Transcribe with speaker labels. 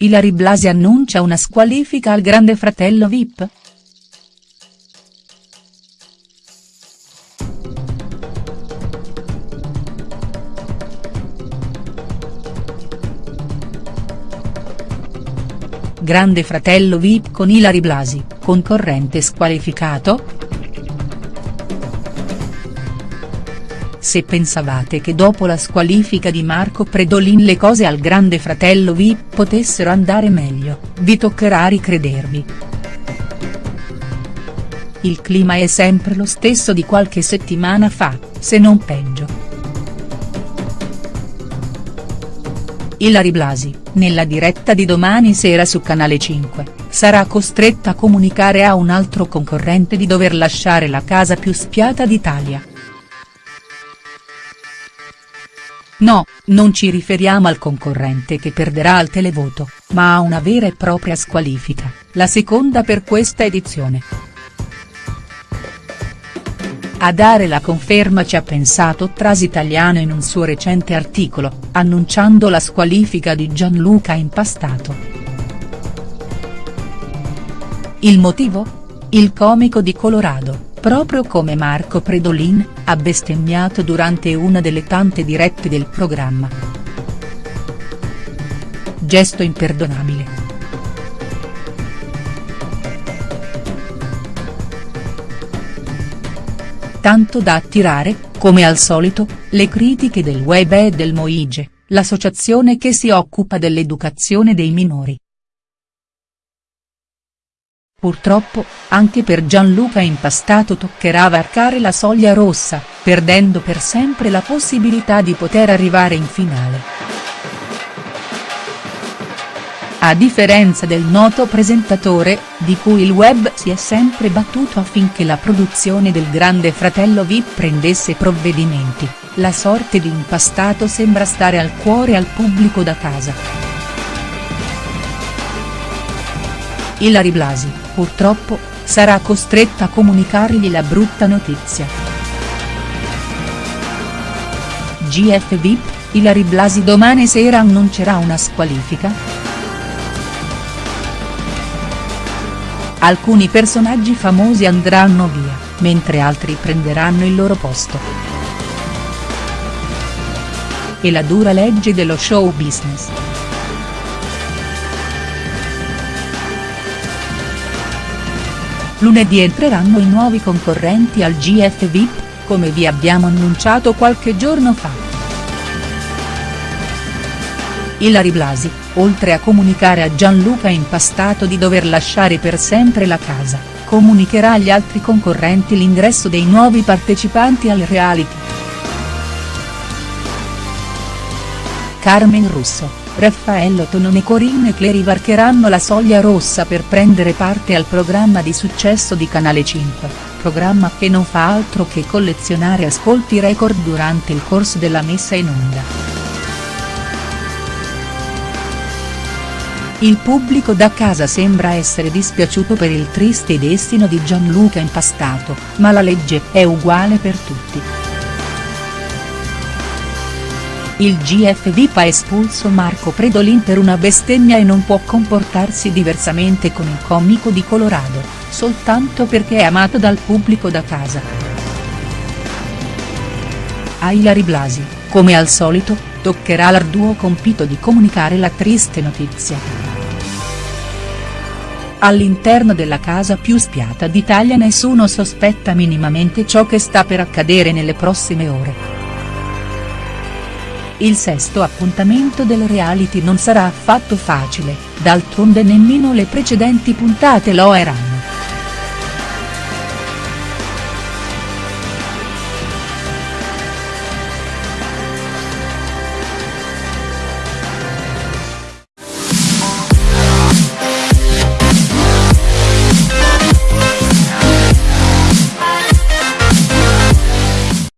Speaker 1: Ilary Blasi annuncia una squalifica al grande fratello Vip?. Grande fratello Vip con Ilary Blasi, concorrente squalificato?. Se pensavate che dopo la squalifica di Marco Predolin le cose al grande fratello Vip potessero andare meglio, vi toccherà ricredervi. Il clima è sempre lo stesso di qualche settimana fa, se non peggio. Ilary Blasi, nella diretta di domani sera su Canale 5, sarà costretta a comunicare a un altro concorrente di dover lasciare la casa più spiata d'Italia. No, non ci riferiamo al concorrente che perderà al televoto, ma a una vera e propria squalifica, la seconda per questa edizione. A dare la conferma ci ha pensato Tras Italiano in un suo recente articolo, annunciando la squalifica di Gianluca Impastato. Il motivo? Il comico di Colorado proprio come Marco Predolin, ha bestemmiato durante una delle tante dirette del programma. Gesto imperdonabile. Tanto da attirare, come al solito, le critiche del web e del Moige, l'associazione che si occupa dell'educazione dei minori. Purtroppo, anche per Gianluca Impastato toccherà varcare la soglia rossa, perdendo per sempre la possibilità di poter arrivare in finale. A differenza del noto presentatore, di cui il web si è sempre battuto affinché la produzione del Grande Fratello Vip prendesse provvedimenti, la sorte di Impastato sembra stare al cuore al pubblico da casa. Ilary Blasi, purtroppo, sarà costretta a comunicargli la brutta notizia. GF VIP, Ilary Blasi domani sera annuncerà una squalifica?. Alcuni personaggi famosi andranno via, mentre altri prenderanno il loro posto. E la dura legge dello show business. Lunedì entreranno i nuovi concorrenti al GF VIP, come vi abbiamo annunciato qualche giorno fa. Ilary Blasi, oltre a comunicare a Gianluca Impastato di dover lasciare per sempre la casa, comunicherà agli altri concorrenti l'ingresso dei nuovi partecipanti al reality. Carmen Russo, Raffaello Tonone e Corinne Cleri varcheranno la soglia rossa per prendere parte al programma di successo di Canale 5, programma che non fa altro che collezionare ascolti record durante il corso della messa in onda. Il pubblico da casa sembra essere dispiaciuto per il triste destino di Gianluca Impastato, ma la legge è uguale per tutti. Il GF VIP ha espulso Marco Predolin per una bestemmia e non può comportarsi diversamente con il comico di Colorado, soltanto perché è amato dal pubblico da casa. A Ilary Blasi, come al solito, toccherà l'arduo compito di comunicare la triste notizia. All'interno della casa più spiata d'Italia nessuno sospetta minimamente ciò che sta per accadere nelle prossime ore. Il sesto appuntamento del reality non sarà affatto facile, d'altronde nemmeno le precedenti puntate lo erano.